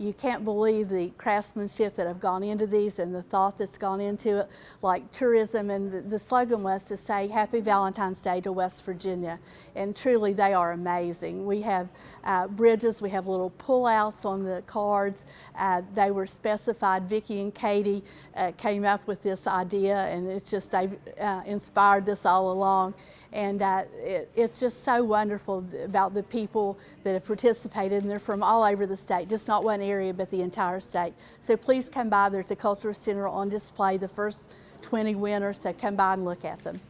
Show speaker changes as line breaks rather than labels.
you can't believe the craftsmanship that have gone into these and the thought that's gone into it, like tourism. And the, the slogan was to say Happy Valentine's Day to West Virginia. And truly, they are amazing. We have uh, bridges, we have little pullouts on the cards. Uh, they were specified. Vicki and Katie uh, came up with this idea, and it's just they've uh, inspired this all along. And uh, it, it's just so wonderful about the people that have participated, and they're from all over the state, just not one area, but the entire state. So please come by. They're at the Cultural Center on display, the first 20 winners, so come by and look at them.